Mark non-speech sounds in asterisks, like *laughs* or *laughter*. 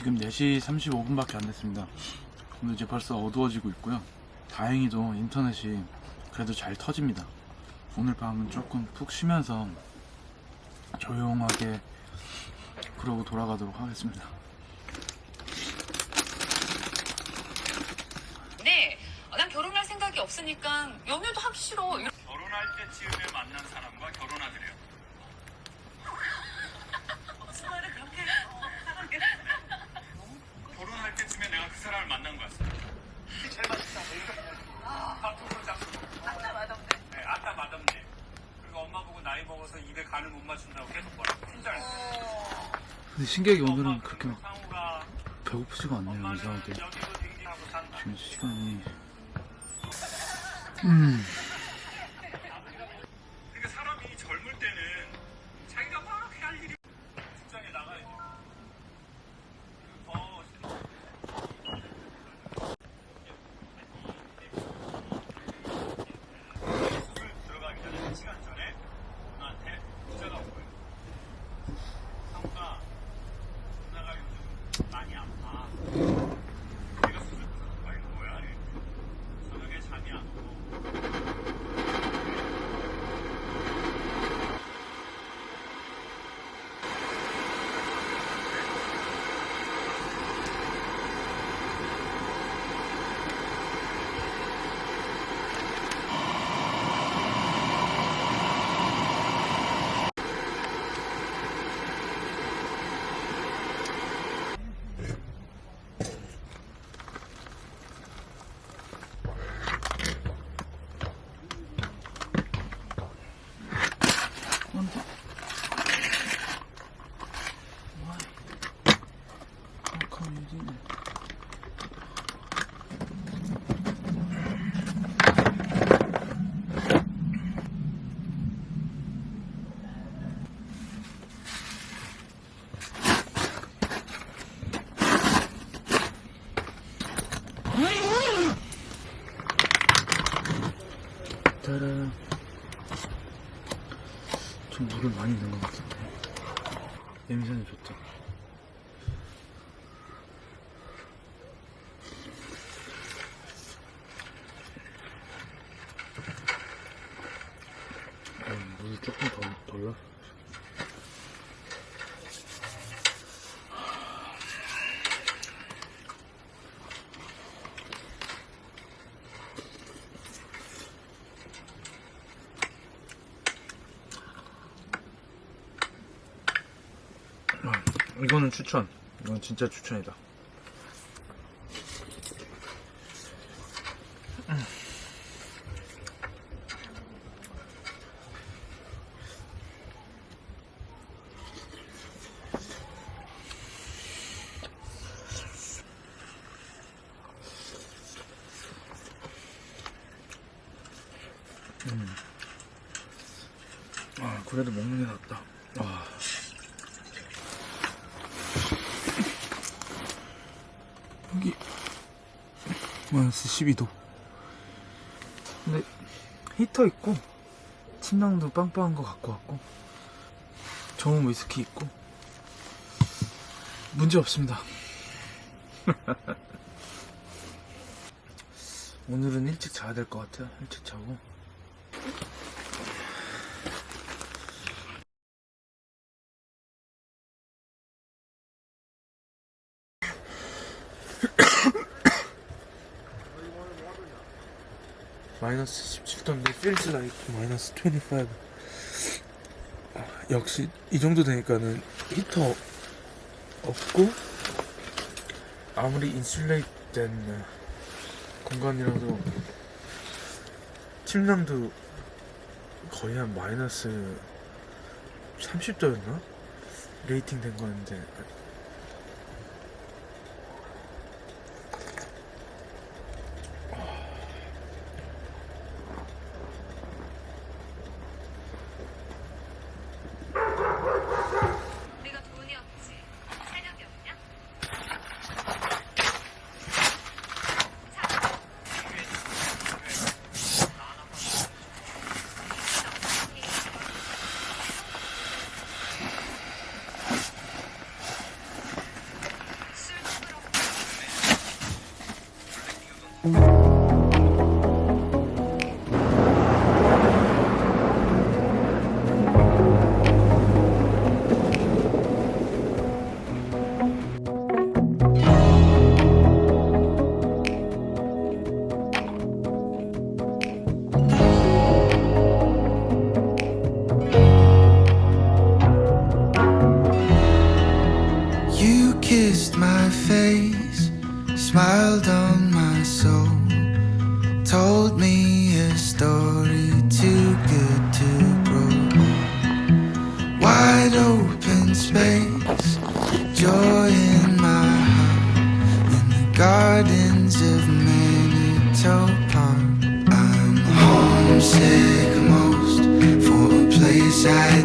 지금 4시 35분밖에 안 됐습니다. 오늘 이제 벌써 어두워지고 있고요. 다행히도 인터넷이 그래도 잘 터집니다. 오늘 밤은 조금 푹 쉬면서 조용하게 그러고 돌아가도록 하겠습니다. 네, 어, 난 결혼할 생각이 없으니까 연애도 하기 싫어. 이런- 결혼할 때쯤에 만난 사람과 결혼하드래요. 무슨 말을 그렇게 하게 결혼할 때쯤에 내가 그 사람을 만난 거였어. 제일 맛있다. 밥통으로 잡고. 아까 맛없네. 네, 아따 맛없네. 그리고 엄마 보고 나이 먹어서 입에 간을 못 맞춘다고 계속 뭐라고 팀장했어. 근데 신기하게 오늘은 그렇게 배고프지가 않네요 이상하게. 지금 시간이 음 本当。こういう字ね。Ta-da. 좀 물을 많이 넣은 것 같은데. 냄새는 좋다. 음, 물 조금 더 덜라 아, 이거는 추천. 이건 진짜 추천이다. 아 그래도 먹는 게 낫다. 와. 여기 마이너스 12도. 근데 히터 있고 침낭도 빵빵한 거 갖고 왔고 정은 위스키 있고 문제 없습니다. *laughs* 오늘은 일찍 자야 될 것 같아요. 일찍 자고 마이너스 17도인데 feels like 마이너스 25 아, 역시 이 정도 되니까는 히터 없고 아무리 insulate된 공간이라도 침낭도 거의 한 마이너스 30도였나? rating 된 거였는데 wide open space, joy in my heart, in the gardens of Manitoba. Park. I'm homesick most for a place I